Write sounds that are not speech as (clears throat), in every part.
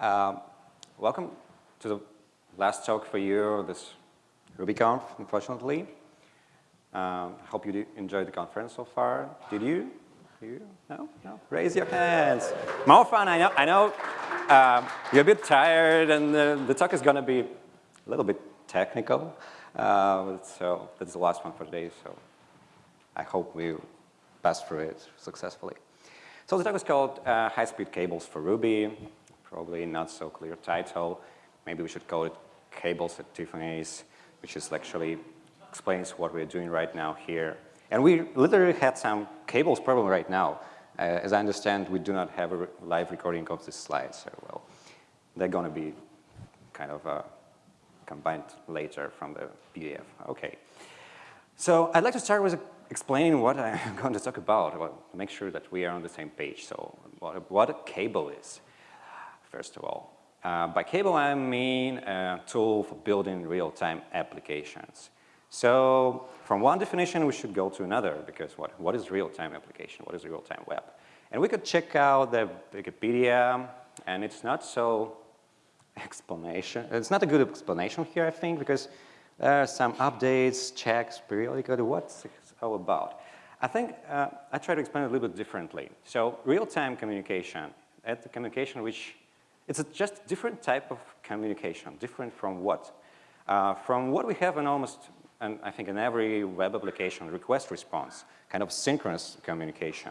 Um, welcome to the last talk for you, this RubyConf, unfortunately. Um, hope you enjoyed the conference so far. Did you? You? No? No? Raise your hands. More fun, I know. I know uh, you're a bit tired and the, the talk is going to be a little bit technical. Uh, so that's the last one for today. So I hope we pass through it successfully. So the talk is called uh, High-Speed Cables for Ruby. Probably not so clear title. Maybe we should call it Cables at Tiffany's, which is actually explains what we're doing right now here. And we literally had some cables problem right now. Uh, as I understand, we do not have a live recording of this slide, so well, they're going to be kind of uh, combined later from the PDF. Okay. So I'd like to start with explaining what I'm (laughs) going to talk about, well, make sure that we are on the same page. So what, what a cable is, first of all. Uh, by cable, I mean a tool for building real-time applications. So from one definition, we should go to another because what, what is real-time application? What is real-time web? And we could check out the Wikipedia, and it's not so explanation. It's not a good explanation here, I think, because there are some updates, checks periodically. What's it all about? I think uh, I try to explain it a little bit differently. So real-time communication, at the communication which, it's a just a different type of communication, different from what? Uh, from what we have in almost, and I think in every web application, request response, kind of synchronous communication.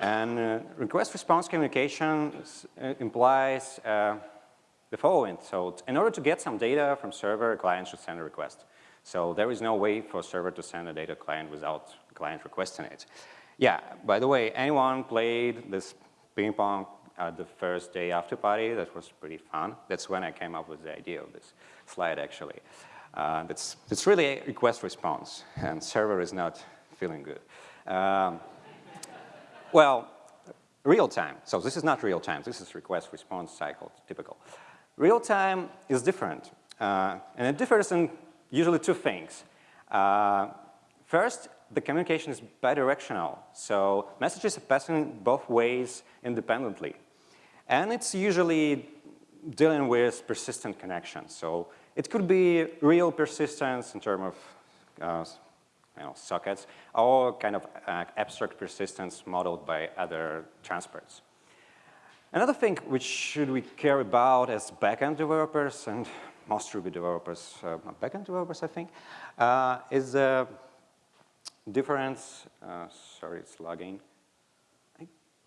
And uh, request response communication uh, implies uh, the following. So in order to get some data from server, a client should send a request. So there is no way for server to send a data client without client requesting it. Yeah, by the way, anyone played this ping pong at the first day after party? That was pretty fun. That's when I came up with the idea of this slide, actually. Uh, it's, it's really a request response, and server is not feeling good. Um, well, real time. So this is not real time. This is request response cycle, typical. Real time is different, uh, and it differs in usually two things. Uh, first, the communication is bidirectional, so messages are passing both ways independently. And it's usually dealing with persistent connections. So it could be real persistence in terms of uh, you know, sockets, or kind of uh, abstract persistence modeled by other transports. Another thing which should we care about as backend developers and most Ruby developers, uh, backend developers I think, uh, is the difference, uh, sorry it's lagging,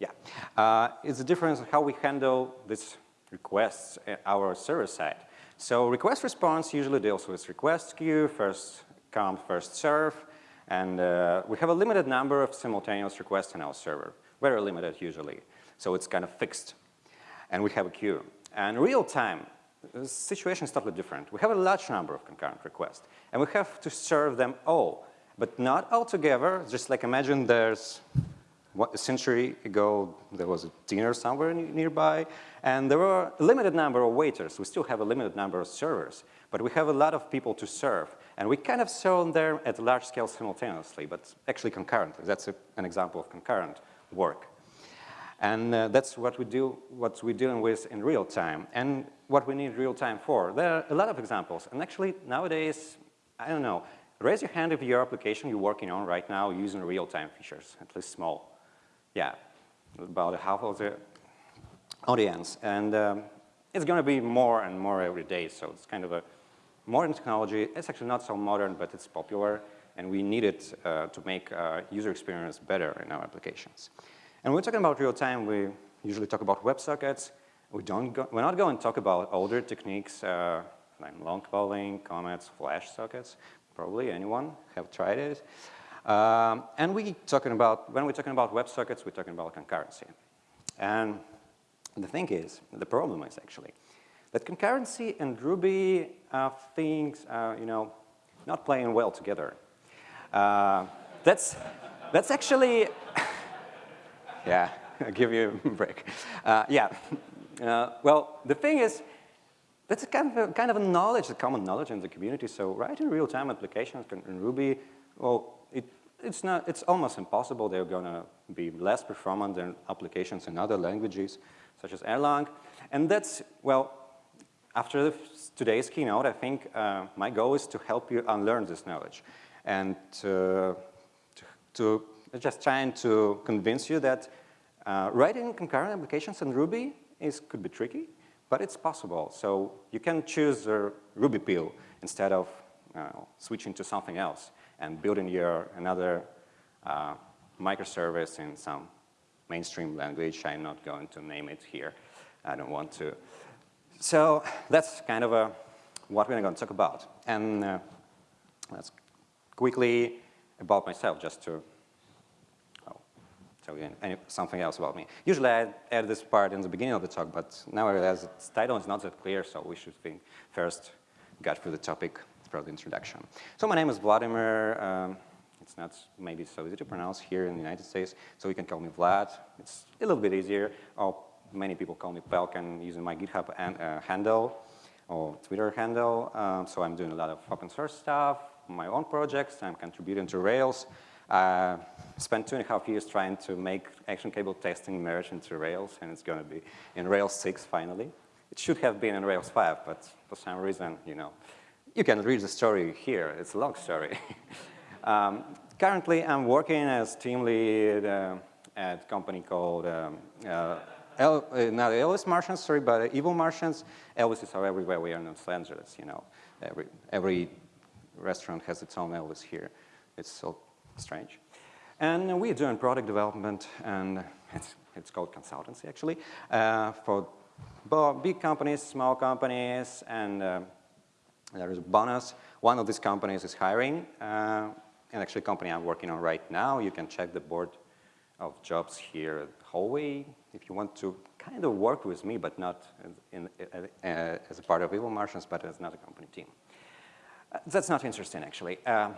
yeah, uh, it's the difference in how we handle these requests at our server side. So request response usually deals with request queue, first come, first serve, and uh, we have a limited number of simultaneous requests in our server, very limited usually. So it's kind of fixed. And we have a queue. And real time, the situation is totally different. We have a large number of concurrent requests. And we have to serve them all, but not all together. Just like imagine there's a century ago, there was a dinner somewhere nearby, and there were a limited number of waiters. We still have a limited number of servers, but we have a lot of people to serve. And we kind of serve them at large scale simultaneously, but actually concurrently. That's a, an example of concurrent work. And uh, that's what we do, what we're dealing with in real time and what we need real time for. There are a lot of examples. And actually nowadays, I don't know, raise your hand if your application you're working on right now using real time features, at least small. Yeah, about half of the audience. And um, it's going to be more and more every day. So it's kind of a modern technology. It's actually not so modern, but it's popular. And we need it uh, to make uh, user experience better in our applications. And when we're talking about real time, we usually talk about WebSockets. We don't go, we're not going to talk about older techniques uh, like long polling, comets, flash sockets. Probably anyone have tried it. Um, and we talking about, when we're talking about WebSockets, we're talking about concurrency. And the thing is, the problem is actually, that concurrency and Ruby are things, uh, you know, not playing well together. Uh, that's, that's actually (laughs) yeah, I'll give you a break. Uh, yeah, uh, well, the thing is, that's a kind of a, kind of a knowledge, a common knowledge in the community. So writing real-time applications in Ruby, well, it it's not, it's almost impossible. They're gonna be less performant than applications in other languages, such as Erlang. And that's, well, after today's keynote, I think uh, my goal is to help you unlearn this knowledge and to, to, just trying to convince you that uh, writing concurrent applications in Ruby is, could be tricky, but it's possible. So you can choose Ruby pill instead of uh, switching to something else and building your another uh, microservice in some mainstream language. I'm not going to name it here. I don't want to. So that's kind of a, what we're going to talk about. And uh, let's quickly about myself, just to oh, tell you any, something else about me. Usually I add this part in the beginning of the talk, but now I realize its title is not that clear, so we should think first get through the topic the introduction. So my name is Vladimir. Um, it's not maybe so easy to pronounce here in the United States, so you can call me Vlad. It's a little bit easier. Or many people call me palkan using my GitHub and, uh, handle or Twitter handle. Um, so I'm doing a lot of open source stuff, my own projects. I'm contributing to Rails. Uh, spent two and a half years trying to make action cable testing merge into Rails, and it's going to be in Rails 6 finally. It should have been in Rails 5, but for some reason, you know, you can read the story here. It's a long story. (laughs) um, currently, I'm working as team lead uh, at a company called um, uh, El, uh, not Elvis Martians, sorry, but Evil Martians. Elvises are everywhere. We are in Los Angeles, you know. Every, every restaurant has its own Elvis here. It's so strange. And we're doing product development, and (laughs) it's, it's called consultancy, actually, uh, for big companies, small companies, and uh, there is a bonus. One of these companies is hiring, uh, and actually company I'm working on right now, you can check the board of jobs here at hallway if you want to kind of work with me, but not in, in, uh, as a part of Evil Martians, but as another company team. Uh, that's not interesting, actually. Uh,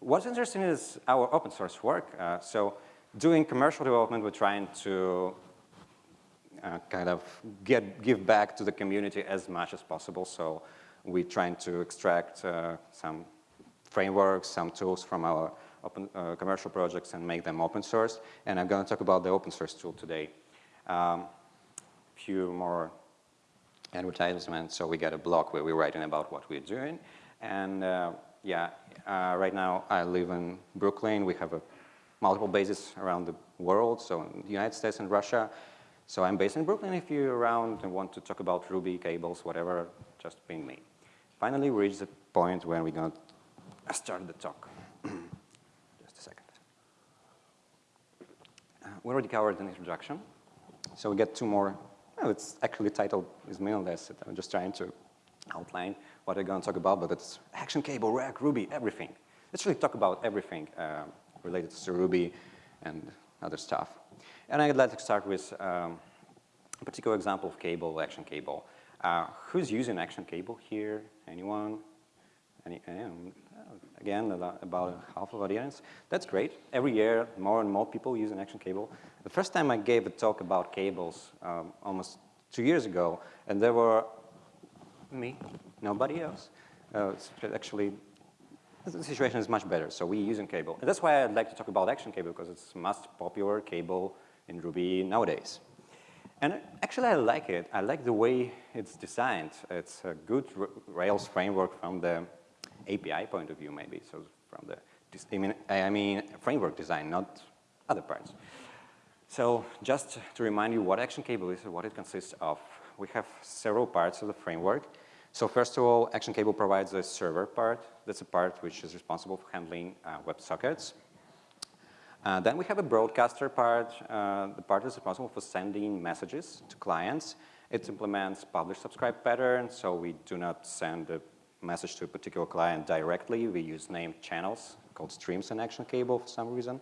what's interesting is our open source work. Uh, so doing commercial development, we're trying to uh, kind of get, give back to the community as much as possible. So we're trying to extract uh, some frameworks, some tools from our open, commercial projects and make them open source. And I'm going to talk about the open source tool today. Um, few more advertisements. So we got a blog where we're writing about what we're doing. And uh, yeah, uh, right now I live in Brooklyn. We have a multiple bases around the world, so in the United States and Russia. So I'm based in Brooklyn. If you're around and want to talk about Ruby, cables, whatever, just ping me. Finally, we reach the point where we're going to start the talk. (clears throat) just a second. Uh, we already covered an introduction. So we get two more, well, it's actually titled is meaningless. I'm just trying to outline what I'm going to talk about, but it's action cable, React, Ruby, everything. Let's really talk about everything uh, related to Ruby and other stuff. And I'd like to start with um, a particular example of cable, action cable. Uh, who's using action cable here? Anyone? Any, um, again, about half of audience. That's great. Every year, more and more people use an action cable. The first time I gave a talk about cables, um, almost two years ago, and there were me, nobody else. Uh, actually, the situation is much better, so we use in cable. And that's why I'd like to talk about action cable, because it's most popular cable in Ruby nowadays. And actually, I like it. I like the way it's designed. It's a good Rails framework from the API point of view, maybe. So from the, I mean, I mean framework design, not other parts. So just to remind you what Action Cable is and what it consists of, we have several parts of the framework. So first of all, Action Cable provides a server part. That's a part which is responsible for handling uh, WebSockets. Uh, then we have a broadcaster part. Uh, the part is responsible for sending messages to clients. It implements publish subscribe pattern, so we do not send a message to a particular client directly. We use named channels called streams and Action Cable for some reason.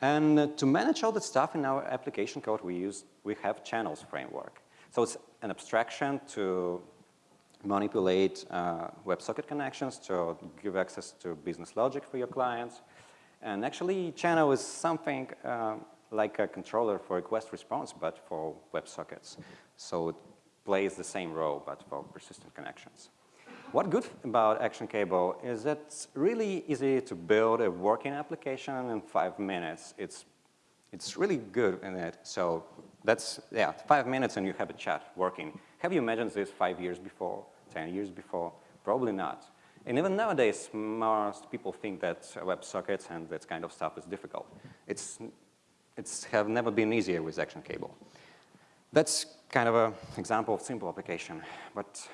And uh, to manage all the stuff in our application code, we use we have channels framework. So it's an abstraction to manipulate uh, WebSocket connections to give access to business logic for your clients. And actually, channel is something uh, like a controller for request response, but for WebSockets. So it plays the same role, but for persistent connections. what good about Action Cable is that it's really easy to build a working application in five minutes. It's, it's really good in it. So that's, yeah, five minutes and you have a chat working. Have you imagined this five years before, 10 years before? Probably not. And even nowadays, most people think that WebSockets and that kind of stuff is difficult. It's, it's have never been easier with Action Cable. That's kind of an example of simple application. But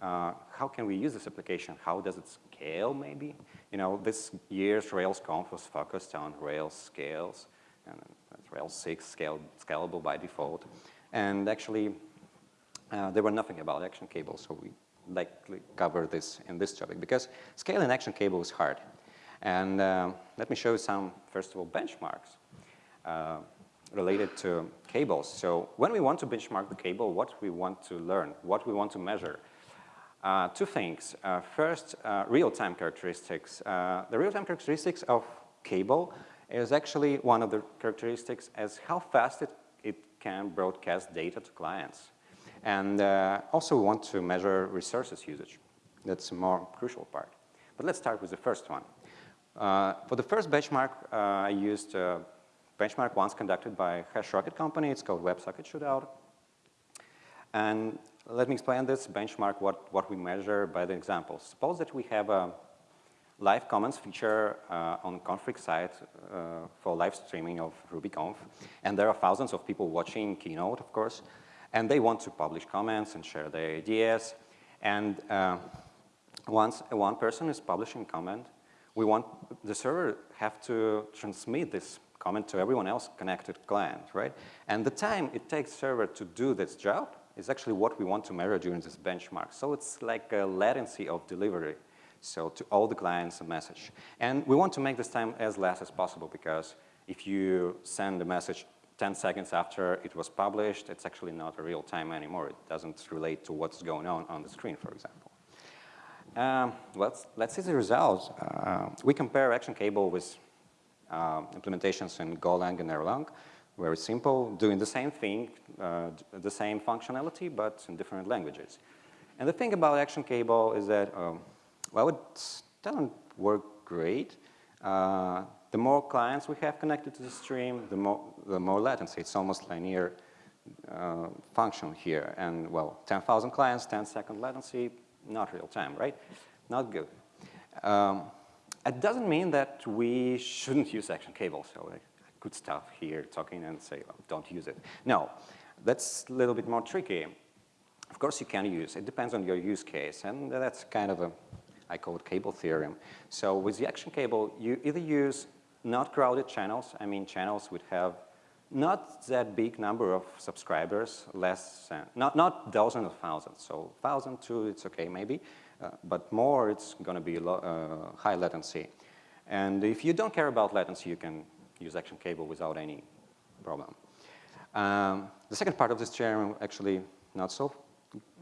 uh, how can we use this application? How does it scale, maybe? You know, this year's RailsConf was focused on Rails scales, and Rails 6 scale, scalable by default. And actually, uh, there were nothing about action cable, so we likely cover this in this topic, because scaling action cable is hard. And uh, let me show you some, first of all, benchmarks uh, related to cables. So when we want to benchmark the cable, what we want to learn, what we want to measure, uh, two things. Uh, first, uh, real-time characteristics. Uh, the real-time characteristics of cable is actually one of the characteristics as how fast it, it can broadcast data to clients. And uh, also we want to measure resources usage. That's a more crucial part. But let's start with the first one. Uh, for the first benchmark, I used a benchmark once conducted by HashRocket company. It's called WebSocket Shootout. And let me explain this benchmark, what, what we measure by the example. Suppose that we have a live comments feature uh, on config site uh, for live streaming of RubyConf, and there are thousands of people watching Keynote, of course, and they want to publish comments and share their ideas. And uh, once one person is publishing comment, we want the server have to transmit this comment to everyone else connected client, right? And the time it takes server to do this job is actually what we want to measure during this benchmark. So it's like a latency of delivery. So to all the clients a message. And we want to make this time as less as possible because if you send a message 10 seconds after it was published, it's actually not a real time anymore. It doesn't relate to what's going on on the screen, for example. Um, let's, let's see the results. Uh, we compare Action Cable with uh, implementations in Golang and Erlang very simple, doing the same thing, uh, the same functionality, but in different languages. And the thing about Action Cable is that, um, well, it doesn't work great. Uh, the more clients we have connected to the stream, the more, the more latency. It's almost linear uh, function here. And, well, 10,000 clients, 10 second latency, not real time, right? Not good. Um, it doesn't mean that we shouldn't use Action Cable. So good stuff here talking and say, oh, don't use it. No, that's a little bit more tricky. Of course you can use, it depends on your use case, and that's kind of a, I call it cable theorem. So with the action cable, you either use not crowded channels, I mean channels would have not that big number of subscribers, less than, not, not dozens of thousands, so thousand, two, it's okay maybe, uh, but more, it's gonna be uh, high latency. And if you don't care about latency, you can use action cable without any problem. Um, the second part of this theorem actually not so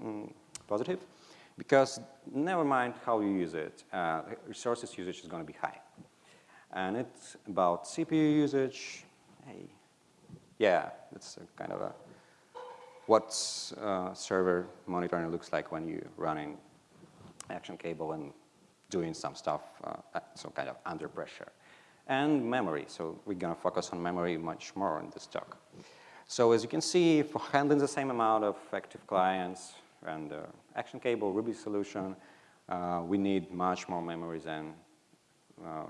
mm, positive because never mind how you use it, uh, resources usage is going to be high. And it's about CPU usage. Hey, yeah, it's kind of a what uh, server monitoring looks like when you're running action cable and doing some stuff, uh, some kind of under pressure and memory. So we're going to focus on memory much more in this talk. So as you can see, for handling the same amount of active clients and uh, action cable Ruby solution, uh, we need much more memory than uh,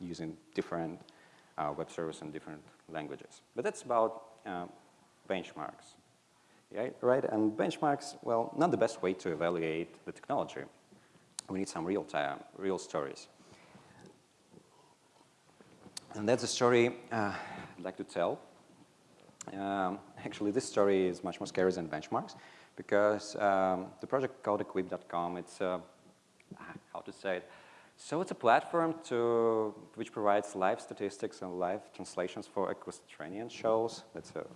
using different uh, web service in different languages. But that's about uh, benchmarks. Yeah, right? And benchmarks, well, not the best way to evaluate the technology. We need some real time, real stories. And that's a story uh, I'd like to tell. Um, actually, this story is much more scary than benchmarks because um, the project called equip.com, it's, uh, how to say it, so it's a platform to, which provides live statistics and live translations for equestrian shows. That's a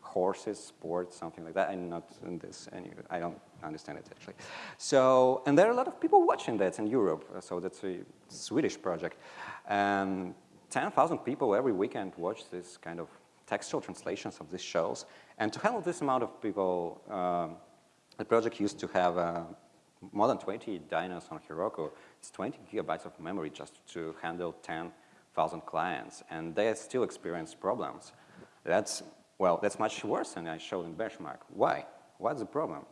horses, sports, something like that. I'm not in this. I don't understand it actually. So, and there are a lot of people watching that in Europe. So that's a Swedish project. Um, 10,000 people every weekend watch this kind of textual translations of these shows. And to handle this amount of people, um, the project used to have a more than 20 dynos on Heroku. It's 20 gigabytes of memory just to handle 10,000 clients, and they still experience problems. That's, well, that's much worse than I showed in benchmark. Why? What's the problem?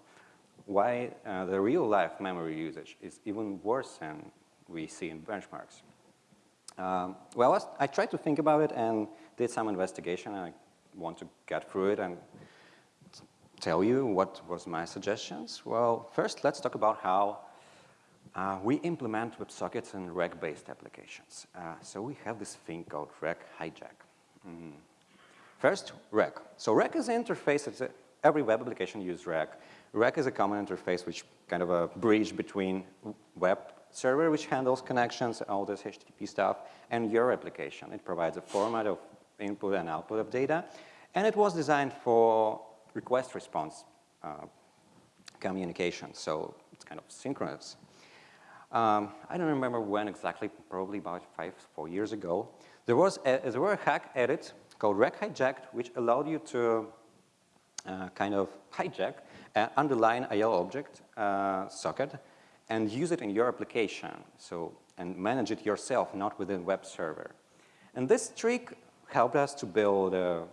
Why uh, the real-life memory usage is even worse than we see in benchmarks? Um, well, I tried to think about it and did some investigation. And I want to get through it and tell you what was my suggestions. Well, first, let's talk about how uh, we implement WebSockets in Rack-based applications. Uh, so we have this thing called Rack Hijack. Mm. First, Rack. So Rack is an interface. A, every web application uses Rack. Rack is a common interface, which kind of a bridge between web server, which handles connections, all this HTTP stuff, and your application. It provides a format of input and output of data, and it was designed for request response uh, communication, so it's kind of synchronous. Um, I don't remember when exactly, probably about five, four years ago. There was a, there were a hack edit called Rack Hijacked, which allowed you to uh, kind of hijack an underlying IO object uh, socket and use it in your application. So, and manage it yourself, not within web server. And this trick helped us to build a, a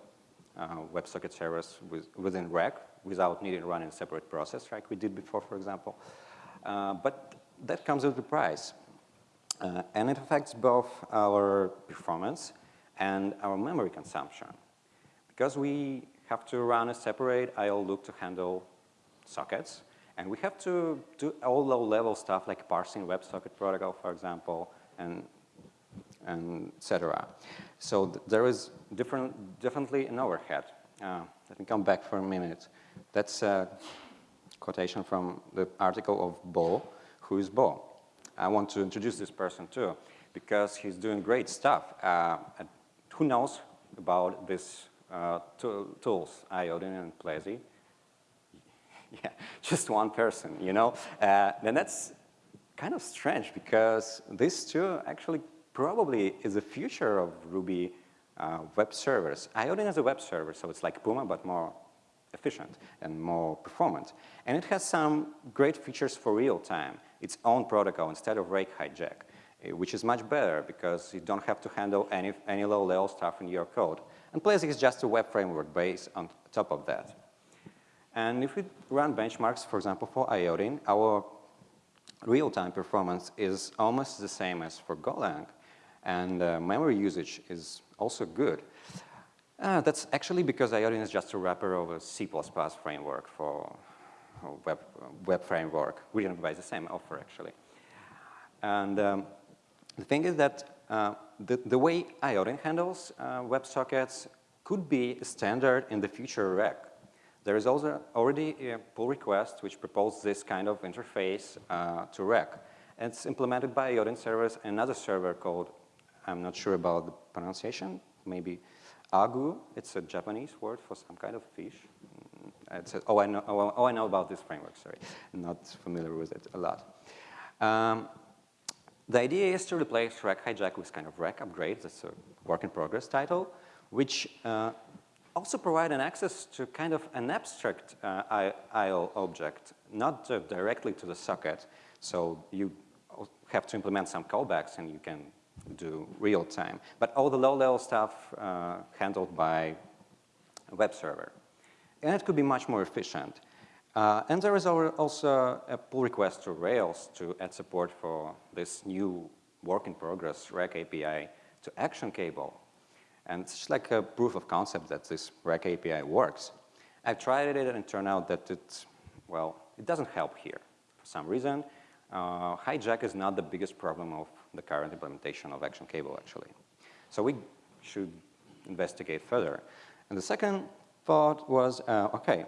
WebSocket servers with, within Rack without needing to run in a separate process like we did before, for example. Uh, but that comes with a price. Uh, and it affects both our performance and our memory consumption. Because we have to run a separate IO loop to handle sockets, and we have to do all low-level stuff like parsing WebSocket protocol, for example, and, and et cetera. So th there is different, definitely an overhead. Uh, let me come back for a minute. That's a quotation from the article of Bo. Who is Bo? I want to introduce this person too, because he's doing great stuff. Uh, who knows about these uh, tools, Iodine and Plezi? (laughs) yeah, just one person, you know? Uh, and that's kind of strange because this too actually probably is the future of Ruby uh, web servers. Iodine is a web server, so it's like Puma, but more efficient and more performant. And it has some great features for real time, its own protocol instead of Rack Hijack, eh, which is much better because you don't have to handle any, any low-level stuff in your code. And Plezi is just a web framework based on top of that. And if we run benchmarks, for example, for iodine, our real-time performance is almost the same as for Golang, and uh, memory usage is also good. Uh, that's actually because iodine is just a wrapper of a C++ framework for web, web framework, written by the same author, actually. And um, the thing is that uh, the, the way iodine handles uh, WebSockets could be a standard in the future rack. There is also already a pull request which proposes this kind of interface uh, to Rack. It's implemented by Iodine servers and another server called, I'm not sure about the pronunciation, maybe Agoo. It's a Japanese word for some kind of fish. Mm, it's a, oh, I know, oh, oh, I know about this framework, sorry. I'm not familiar with it a lot. Um, the idea is to replace Rack Hijack with kind of Rack Upgrade, that's a work in progress title, which uh, also provide an access to kind of an abstract uh, IO object, not uh, directly to the socket. So you have to implement some callbacks and you can do real time. But all the low-level stuff uh, handled by a web server. And it could be much more efficient. Uh, and there is also a pull request to Rails to add support for this new work in progress Rack API to Action Cable. And it's like a proof of concept that this Rack API works. I've tried it and it turned out that it, well, it doesn't help here. For some reason, uh, hijack is not the biggest problem of the current implementation of Action Cable, actually. So we should investigate further. And the second thought was, uh, okay,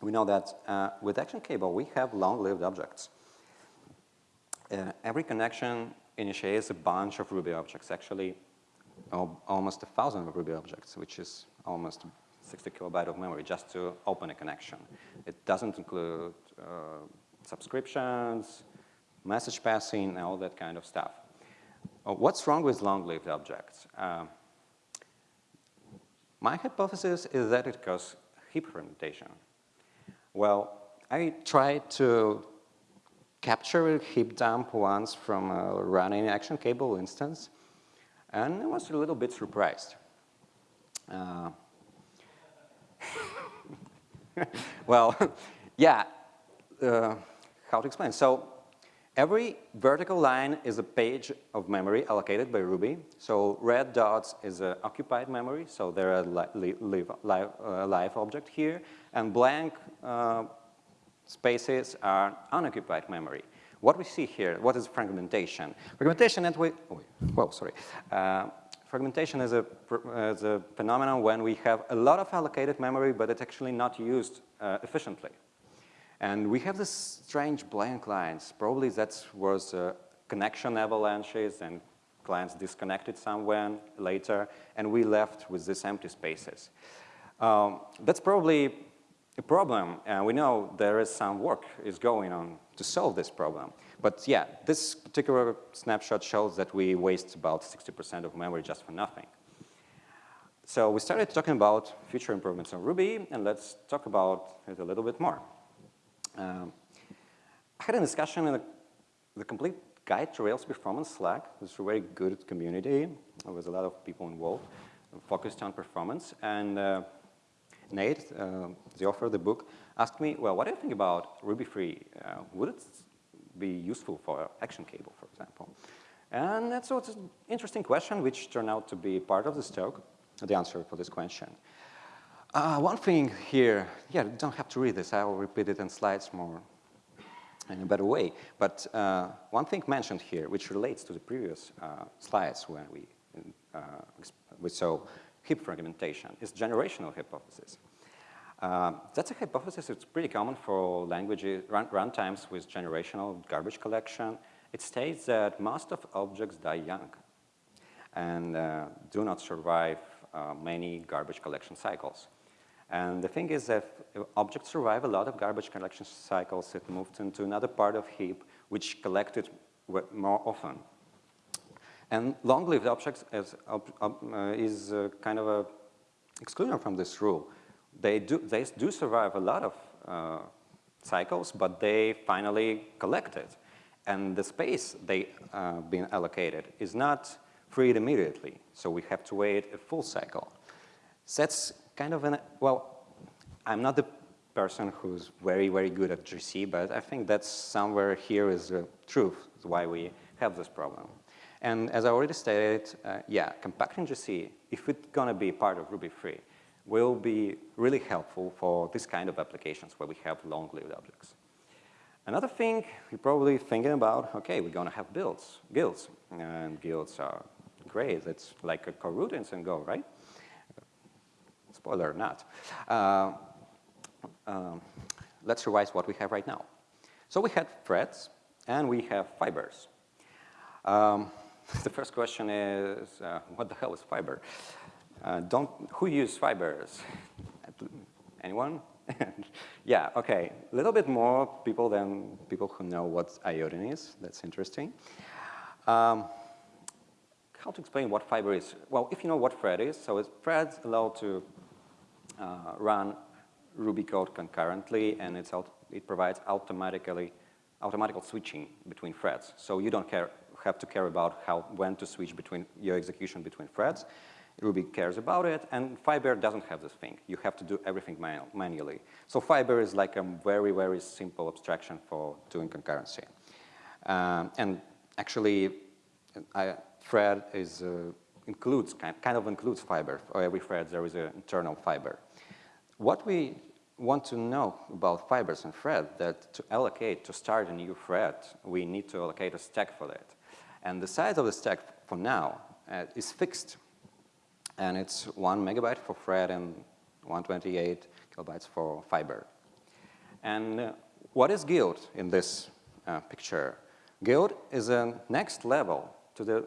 we know that uh, with Action Cable, we have long-lived objects. Uh, every connection initiates a bunch of Ruby objects. Actually, almost a thousand Ruby objects, which is almost 60 kilobyte of memory just to open a connection. It doesn't include uh, subscriptions, message passing, and all that kind of stuff. Uh, what's wrong with long-lived objects? Uh, my hypothesis is that it causes heap fragmentation. Well, I tried to capture a heap dump once from a running action cable instance, and I was a little bit surprised. Uh, (laughs) well, (laughs) yeah, uh, how to explain? So every vertical line is a page of memory allocated by Ruby. So red dots is an occupied memory, so there are li li live, uh, object here, and blank uh, spaces are unoccupied memory. What we see here, what is fragmentation? Fragmentation, and we, oh, well, sorry. Uh, fragmentation is a, is a phenomenon when we have a lot of allocated memory, but it's actually not used uh, efficiently. And we have this strange blank lines. Probably that was uh, connection avalanches and clients disconnected somewhere later, and we left with these empty spaces. Um, that's probably a problem, and we know there is some work is going on to solve this problem. But yeah, this particular snapshot shows that we waste about 60% of memory just for nothing. So we started talking about future improvements on Ruby, and let's talk about it a little bit more. Um, I had a discussion in the, the complete guide to Rails performance Slack. It's a very good community. There was a lot of people involved focused on performance. And uh, Nate, uh, the author of the book, asked me, well, what do you think about Ruby 3? Uh, would it be useful for Action Cable, for example? And that's an interesting question, which turned out to be part of this talk, the answer for this question. Uh, one thing here, yeah, you don't have to read this. I will repeat it in slides more in a better way. But uh, one thing mentioned here, which relates to the previous uh, slides when we, uh, we saw heap fragmentation, is generational hypothesis. Uh, that's a hypothesis that's pretty common for languages, run, runtimes with generational garbage collection. It states that most of objects die young and uh, do not survive many garbage collection cycles. And the thing is that objects survive a lot of garbage collection cycles. It moved into another part of heap, which collected more often. And long-lived objects is, uh, is uh, kind of a exclusion from this rule. They do, they do survive a lot of uh, cycles, but they finally collected. And the space they uh, been allocated is not freed immediately, so we have to wait a full cycle. That's kind of an, well, I'm not the person who's very, very good at GC, but I think that's somewhere here is the truth, why we have this problem. And as I already stated, uh, yeah, compacting GC, if it's gonna be part of Ruby 3, will be really helpful for this kind of applications where we have long-lived objects. Another thing you're probably thinking about, okay, we're gonna have builds, guilds, and guilds are great. It's like a coroutines and Go, right? Spoiler not. Uh, um, let's revise what we have right now. So we had threads and we have fibers. Um, (laughs) the first question is, uh, what the hell is fiber? Uh, don't, who use fibers? Anyone? (laughs) yeah, okay. A little bit more people than people who know what iodine is. That's interesting. Um, how to explain what fiber is? Well, if you know what thread is, so it's threads allow to run Ruby code concurrently, and it provides automatically automatical switching between threads. So you don't care, have to care about how when to switch between your execution between threads. Ruby cares about it, and Fiber doesn't have this thing. You have to do everything manu manually. So Fiber is like a very, very simple abstraction for doing concurrency. Um, and actually, I, thread is uh, includes, kind of includes fiber. For every thread, there is an internal fiber. What we want to know about fibers and thread that to allocate, to start a new thread, we need to allocate a stack for that. And the size of the stack for now uh, is fixed. And it's one megabyte for thread and 128 kilobytes for fiber. And uh, what is guild in this uh, picture? Guild is a next level to the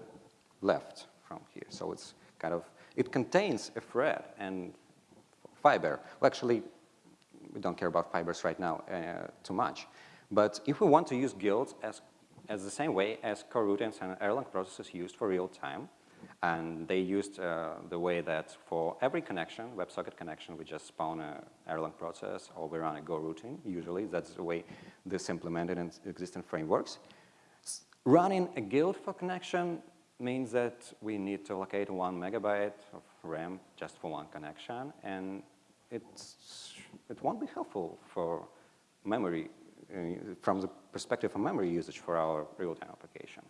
left from here. So it's kind of, it contains a thread and fiber. Well, actually, we don't care about fibers right now uh, too much. But if we want to use guilds as, as the same way as coroutines and Erlang processes used for real time, And they used uh, the way that for every connection, WebSocket connection, we just spawn a Erlang process or we run a Go routine, usually. That's the way this implemented in existing frameworks. S running a guild for connection means that we need to allocate one megabyte of RAM just for one connection, and it's, it won't be helpful for memory, uh, from the perspective of memory usage for our real-time application.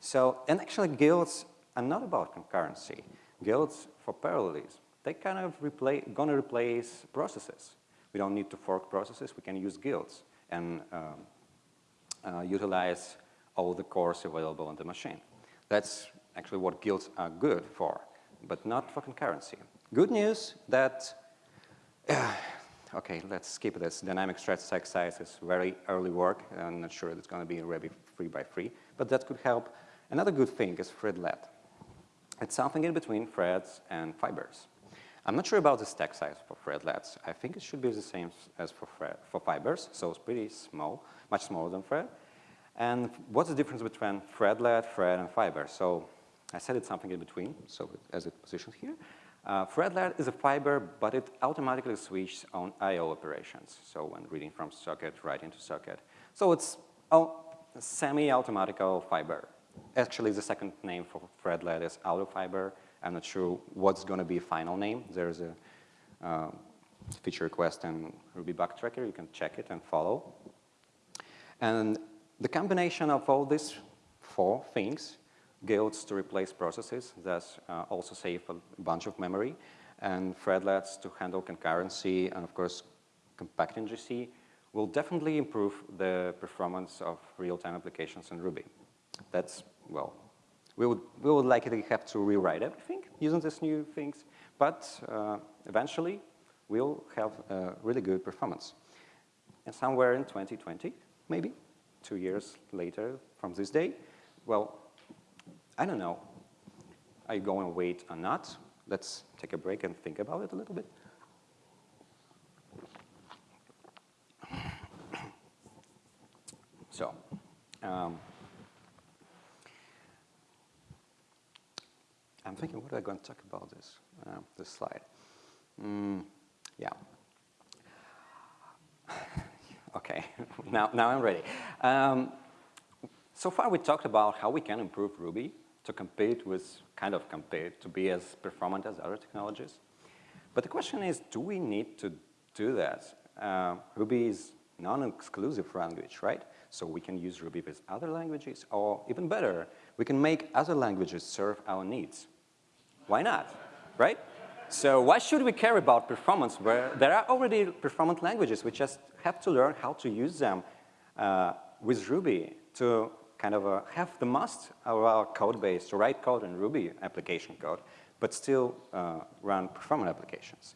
So, and actually guilds are not about concurrency. Guilds for parallelism, they kind of replace, gonna replace processes. We don't need to fork processes, we can use guilds and um, uh, utilize all the cores available on the machine. That's actually what guilds are good for, but not for concurrency. Good news that Uh, okay, let's skip this. Dynamic stretch stack size is very early work. I'm not sure it's going to be ready free by free, but that could help. Another good thing is threadlet. It's something in between threads and fibers. I'm not sure about the stack size for threadlets. I think it should be the same as for, for fibers, so it's pretty small, much smaller than thread. And what's the difference between threadlet, thread, and fiber? So I said it's something in between, so as it positioned here. Uh, Threadlet is a fiber, but it automatically switches on I.O. operations. So when reading from socket, writing to socket. So it's a semi-automatical fiber. Actually, the second name for Threadlet is auto fiber. I'm not sure what's going to be final name. There's a uh, feature request in Ruby bug tracker. You can check it and follow. And the combination of all these four things guilds to replace processes that uh, also save a bunch of memory, and threadlets to handle concurrency, and of course, compacting GC will definitely improve the performance of real-time applications in Ruby. That's, well, we would, we would likely have to rewrite everything using these new things, but uh, eventually we'll have really good performance. And somewhere in 2020, maybe, two years later from this day, well, I don't know. Are you going to wait or not? Let's take a break and think about it a little bit. So, um, I'm thinking, what am I going to talk about this, uh, this slide? Mm, yeah. (laughs) okay, (laughs) now, now I'm ready. Um, so far we talked about how we can improve Ruby to compete with, kind of compete, to be as performant as other technologies. But the question is, do we need to do that? Uh, Ruby is non-exclusive language, right? So we can use Ruby with other languages, or even better, we can make other languages serve our needs. Why not, right? So why should we care about performance where there are already performant languages? We just have to learn how to use them uh, with Ruby to kind of uh, have the most of our code base to write code in Ruby application code, but still uh, run performant applications.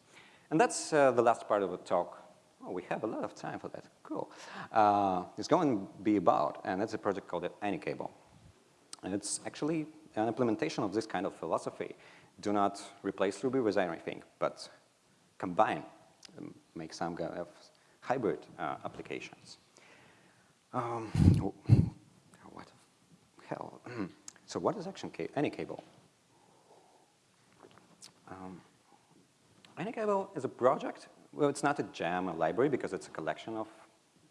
And that's uh, the last part of the talk. Oh, we have a lot of time for that. Cool. Uh, it's going to be about, and that's a project called Anycable. And it's actually an implementation of this kind of philosophy. Do not replace Ruby with anything, but combine, um, make some kind of hybrid uh, applications. Um, hell. so what is action Any Cable? Um, Anycable is a project. Well, it's not a gem, a library, because it's a collection of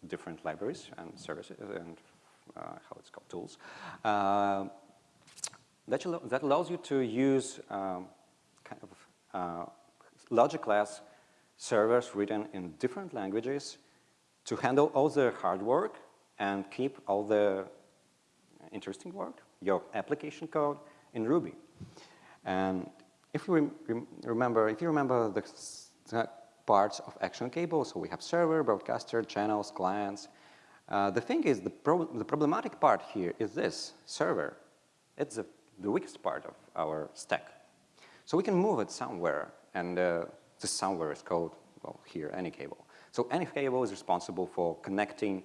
different libraries and services and uh, how it's called, tools. Uh, that, that, allows you to use um, kind of uh, logic class servers written in different languages to handle all the hard work and keep all the interesting work, your application code in Ruby. And if you rem remember, if you remember the, the, parts of action cable, so we have server, broadcaster, channels, clients. Uh, the thing is, the, pro the problematic part here is this, server. It's the, the weakest part of our stack. So we can move it somewhere, and uh, this somewhere is called, well, here, any cable. So any cable is responsible for connecting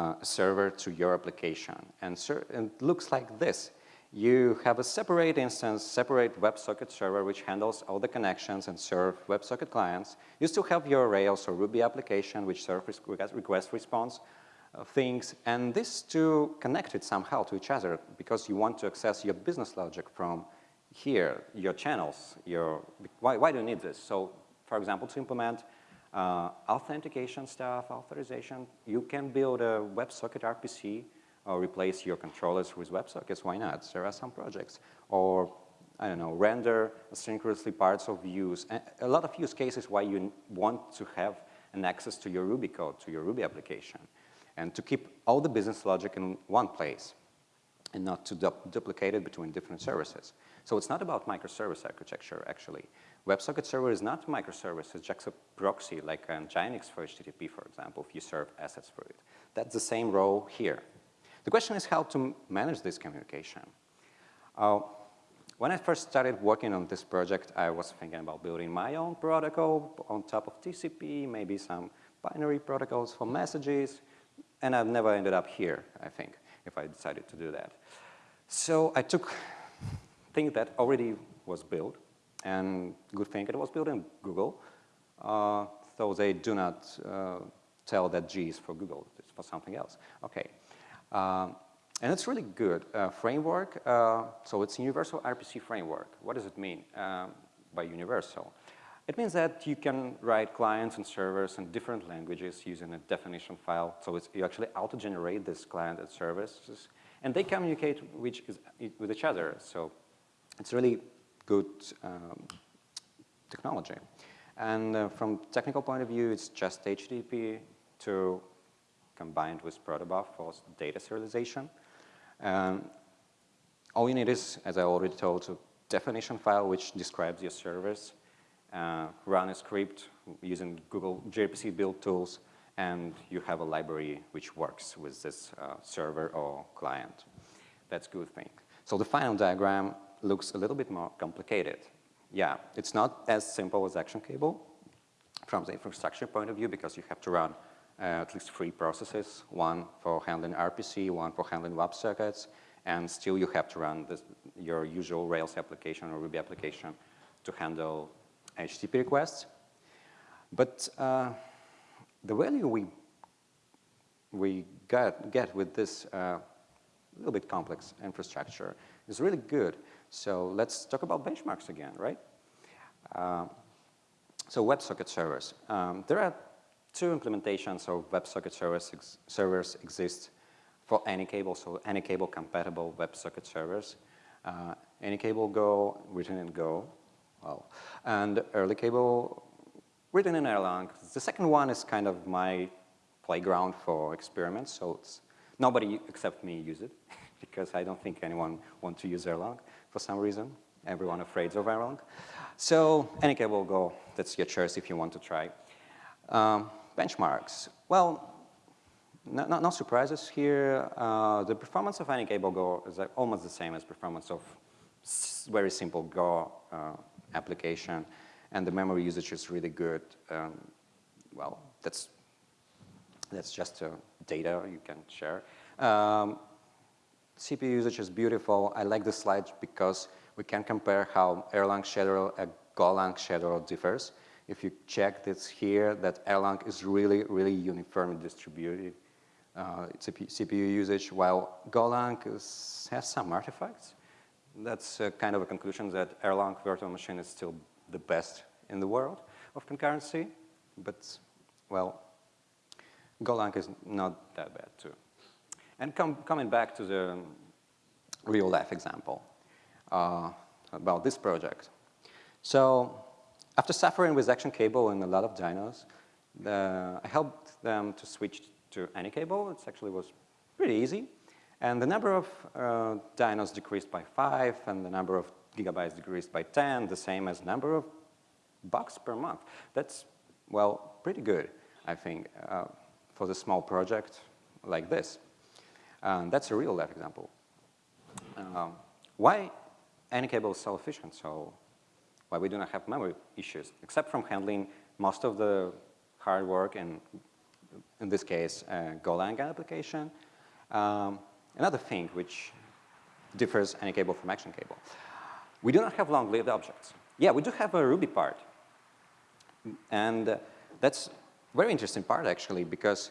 uh, server to your application. And, it looks like this. You have a separate instance, separate WebSocket server which handles all the connections and serve WebSocket clients. You still have your Rails or Ruby application which serve request response uh, things. And these two connected somehow to each other because you want to access your business logic from here, your channels, your, why, why do you need this? So for example, to implement uh, authentication stuff, authorization, you can build a WebSocket RPC or replace your controllers with WebSockets, why not? There are some projects. Or, I don't know, render asynchronously parts of views. A lot of use cases why you want to have an access to your Ruby code, to your Ruby application, and to keep all the business logic in one place and not to du duplicate it between different services. So it's not about microservice architecture, actually. WebSocket server is not microservice, it's just a proxy, like an Nginx for HTTP, for example, if you serve assets for it. That's the same role here. The question is how to manage this communication. Uh, when I first started working on this project, I was thinking about building my own protocol on top of TCP, maybe some binary protocols for messages, and I've never ended up here, I think, if I decided to do that. So I took things that already was built, and good thing it was built in Google, uh, so they do not uh, tell that G is for Google, it's for something else. Okay. Um, and it's really good. Uh, framework, uh, so it's universal RPC framework. What does it mean um, by universal? It means that you can write clients and servers in different languages using a definition file. So you actually auto-generate this client and services, and they communicate which is, with each other. So it's really good um, technology. And uh, from technical point of view, it's just HTTP to combined with protobuf for data serialization. Um, all you need is, as I already told, a definition file which describes your service, uh, run a script using Google gRPC build tools, and you have a library which works with this uh, server or client. That's a good thing. So the final diagram looks a little bit more complicated. Yeah, it's not as simple as Action Cable from the infrastructure point of view because you have to run uh, at least three processes, one for handling RPC, one for handling WebSockets, and still you have to run this, your usual Rails application or Ruby application to handle HTTP requests. But uh, the value we, we get, get with this uh, little bit complex infrastructure is really good. So let's talk about benchmarks again, right? Uh, so WebSocket servers. Um, there are two implementations of WebSocket servers, ex servers exist for Anycable, so Anycable compatible WebSocket servers. Uh, Anycable Go, written in Go, well, and ErlyCable, written in Erlang. The second one is kind of my playground for experiments, so it's, nobody except me use it, (laughs) because I don't think anyone wants to use Erlang for some reason. Everyone afraid of Erlang. So any cable Go, that's your choice if you want to try. Um, benchmarks. Well, no, no, no surprises here. Uh, the performance of any cable Go is almost the same as performance of very simple Go uh, application, and the memory usage is really good. Um, well, that's that's just uh, data you can share. Um, CPU usage is beautiful. I like this slide because we can compare how Erlang schedule and Golang schedule differs. If you check this here, that Erlang is really, really uniformly distributed uh, CPU usage, while Golang is, has some artifacts. That's uh, kind of a conclusion that Erlang virtual machine is still the best in the world of concurrency, but, well, Golang is not that bad too. And com coming back to the real life example uh, about this project. So after suffering with Action Cable and a lot of dynos, the, I helped them to switch to Anycable. It actually was pretty easy. And the number of uh, dynos decreased by five, and the number of gigabytes decreased by 10, the same as number of bucks per month. That's, well, pretty good, I think, uh, for the small project like this. Um, that's a real life example. Um, why Anycable is so efficient? So why we do not have memory issues, except from handling most of the hard work and in this case, uh, Golang application. Um, another thing which differs any cable from Action Cable. We do not have long-lived objects. Yeah, we do have a Ruby part. And uh, that's very interesting part actually because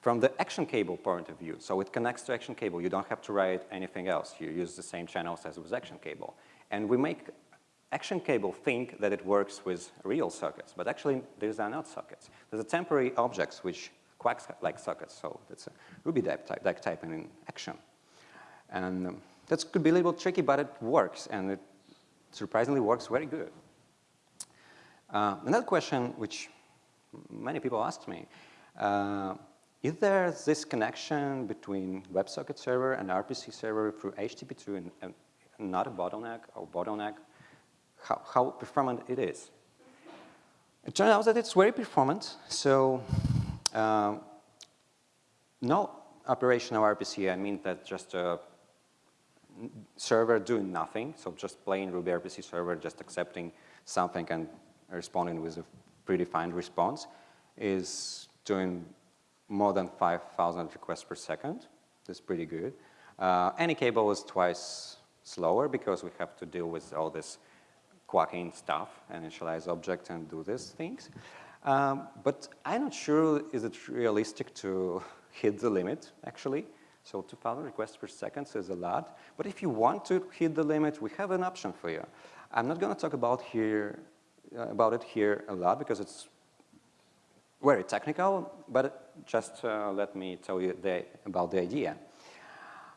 from the action cable point of view, so it connects to action cable, you don't have to write anything else. You use the same channels as with action cable. And we make action cable think that it works with real sockets, but actually these are not sockets. These are temporary objects which quacks like sockets, so that's a Ruby type, type, type in action. And um, that could be a little tricky, but it works, and it surprisingly works very good. Uh, another question which many people asked me, uh, is there this connection between WebSocket server and RPC server through HTTP2 and, and not a bottleneck or bottleneck? How, how performant it is? It turns out that it's very performant. So uh, no operational RPC, I mean that just a server doing nothing, so just plain Ruby RPC server just accepting something and responding with a predefined response is doing more than 5,000 requests per second. That's pretty good. Uh, Anycable is twice slower because we have to deal with all this quacking stuff and initialize object and do these things. Um, but I'm not sure is it realistic to hit the limit, actually. So 2,000 requests per second is a lot. But if you want to hit the limit, we have an option for you. I'm not going to talk about here uh, about it here a lot because it's very technical, but just uh, let me tell you the, about the idea.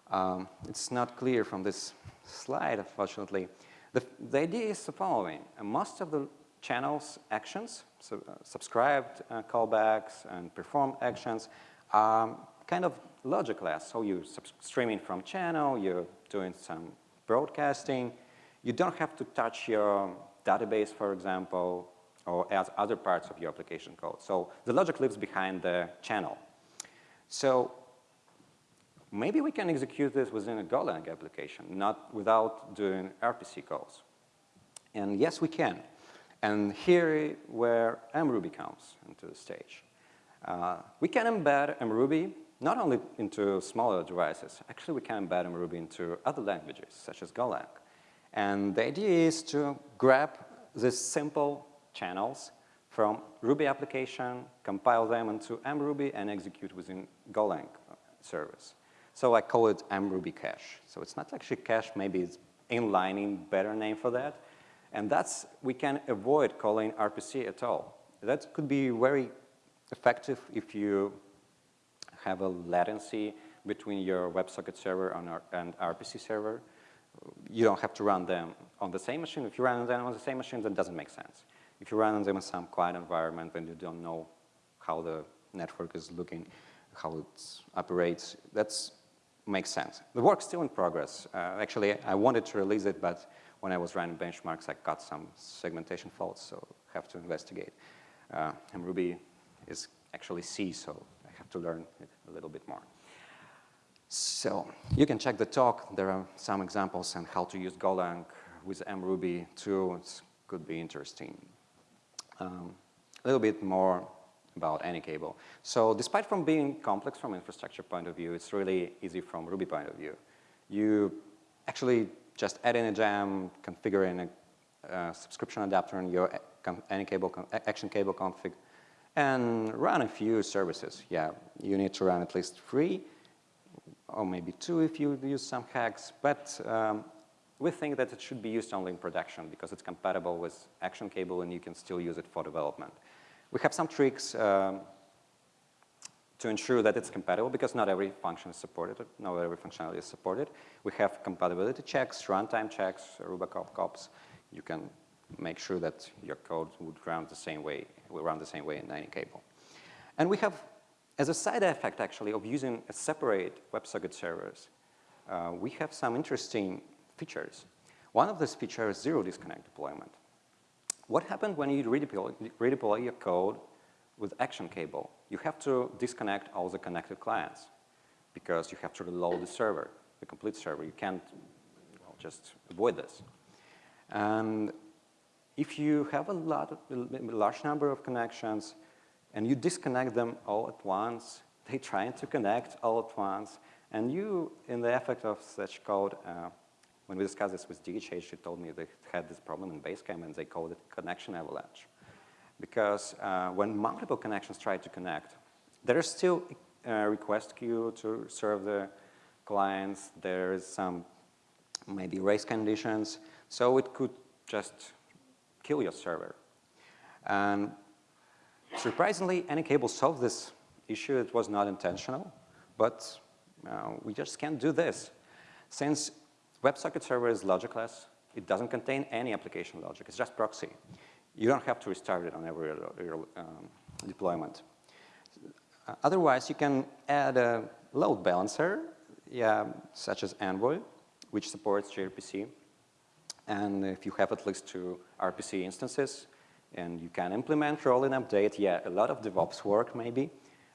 Um, it's not clear from this slide, unfortunately. The, the idea is the following. Most of the channels actions, so, uh, subscribed uh, callbacks and performed actions, are kind of logicless. So you're streaming from channel, you're doing some broadcasting. You don't have to touch your database, for example, or as other parts of your application code. So the logic lives behind the channel. So maybe we can execute this within a Golang application, not without doing RPC calls. And yes, we can. And here where mruby comes into the stage. Uh, we can embed mruby not only into smaller devices, actually we can embed mruby into other languages, such as Golang. And the idea is to grab these simple channels from Ruby application, compile them into mruby, and execute within Golang service. So I call it mruby cache. So it's not actually cache, maybe it's inlining, better name for that. And that's, we can avoid calling RPC at all. That could be very effective if you have a latency between your WebSocket server and RPC server. You don't have to run them on the same machine. If you run them on the same machine, that doesn't make sense. If you run them in some quiet environment and you don't know how the network is looking, how it operates, that makes sense. The work's still in progress. Uh, actually, I wanted to release it, but when I was running benchmarks, I got some segmentation faults, so have to investigate. Uh, mruby is actually C, so I have to learn it a little bit more. So you can check the talk. There are some examples on how to use Golang with mruby too. It could be interesting. Um, a little bit more about Anycable. So despite from being complex from infrastructure point of view, it's really easy from Ruby point of view. You actually just add in a gem, configure in a uh, subscription adapter in your Anycable action cable config, and run a few services. Yeah, you need to run at least three, or maybe two if you use some hacks, but um, we think that it should be used only in production because it's compatible with action cable and you can still use it for development. We have some tricks um, to ensure that it's compatible because not every function is supported, not every functionality is supported. We have compatibility checks, runtime checks, RuboCop cops. You can make sure that your code would run the same way, will run the same way in Anycable. And we have, as a side effect actually of using a separate WebSocket servers, uh, we have some interesting features. One of these features is zero disconnect deployment. What happens when you redeploy, redeploy your code with action cable? You have to disconnect all the connected clients because you have to reload the server, the complete server. You can't well, just avoid this. And if you have a, lot of, a large number of connections and you disconnect them all at once, (laughs) they try to connect all at once, and you, in the effect of such code, uh, when we discussed this with DHH, she told me they had this problem in Basecamp and they called it connection avalanche. Because uh, when multiple connections try to connect, there is still a request queue to serve the clients. There is some maybe race conditions. So it could just kill your server. And surprisingly, Anycable solved this issue. It was not intentional, but uh, we just can't do this. Since WebSocket server is logicless, it doesn't contain any application logic. It's just proxy. You don't have to restart it on every um, deployment. Otherwise, you can add a load balancer, yeah, such as Envoy, which supports gRPC. And if you have at least two RPC instances, and you can implement rolling update, yeah, a lot of DevOps work maybe.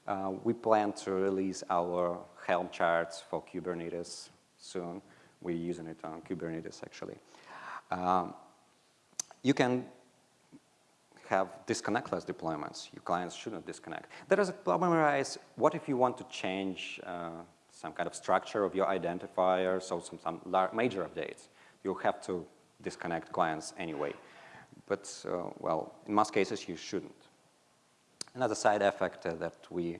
Uh, we plan to release our Helm charts for Kubernetes soon. We're using it on Kubernetes actually. Um, you can have disconnectless deployments. Your clients shouldn't disconnect. There is a problem arise, what if you want to change uh, some kind of structure of your identifier, so some, some major updates. You'll have to disconnect clients anyway. But, uh, well, in most cases, you shouldn't. Another side effect uh, that we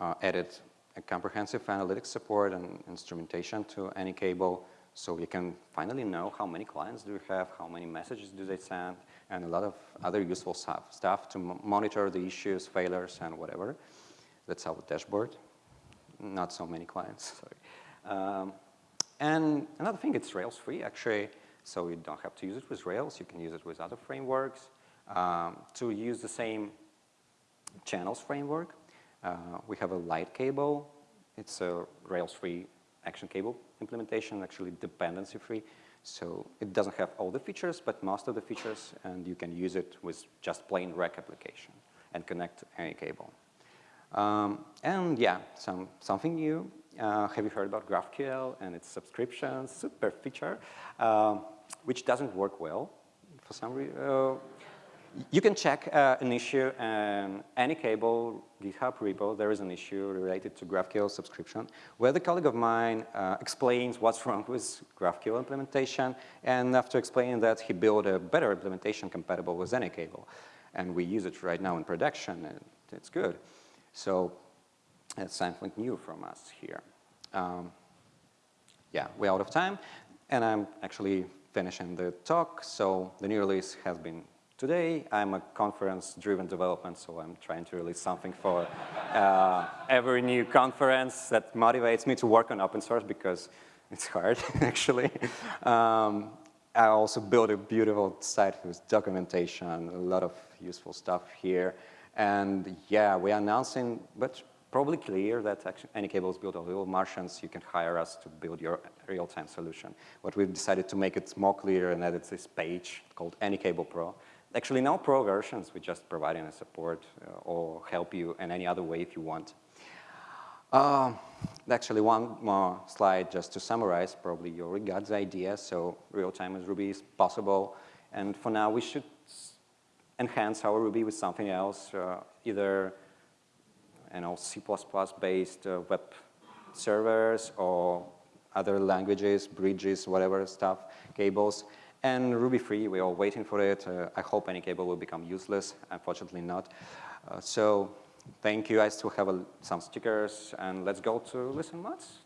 uh, added a comprehensive analytics support and instrumentation to Anycable so you can finally know how many clients do you have, how many messages do they send, and a lot of other useful stuff, stuff to monitor the issues, failures, and whatever. That's our dashboard. Not so many clients, (laughs) sorry. Um, and another thing, it's Rails free actually, so you don't have to use it with Rails. You can use it with other frameworks. Um, to use the same channels framework, uh, we have a LiteCable. It's a Rails free action cable implementation, actually dependency free. So it doesn't have all the features, but most of the features, and you can use it with just plain Rack application and connect any cable. Um, and yeah, some, something new. Uh, have you heard about GraphQL and its subscription super feature, uh, which doesn't work well for some reason? Uh, you can check uh, an issue in Anycable GitHub repo. There is an issue related to GraphQL subscription where the colleague of mine uh, explains what's (laughs) wrong with GraphQL implementation. And after explaining that, he built a better implementation compatible with Anycable. And we use it right now in production, and it's good. So that's something new from us here. Um, yeah, we're out of time, and I'm actually finishing the talk. So the new release has been Today, I'm a conference-driven development, so I'm trying to release something for uh, every new conference that motivates me to work on open source because it's hard, (laughs) actually. Um, I also built a beautiful site with documentation, a lot of useful stuff here. And yeah, we're announcing, but probably clear that Anycable is built on Evil Martians. You can hire us to build your real-time solution. But we've decided to make it more clear and added this page called Anycable Pro Actually, no pro versions. We just providing a support uh, or help you in any other way if you want. Uh, actually, one more slide just to summarize. Probably your got idea. So real-time with Ruby is possible. And for now, we should enhance our Ruby with something else, uh, either you know, C++-based uh, web servers or other languages, bridges, whatever stuff, cables. And Ruby 3, we are waiting for it. Uh, I hope Anycable will become useless. Unfortunately not. Uh, so thank you. I still have a, some stickers. And let's go to Listen Mods.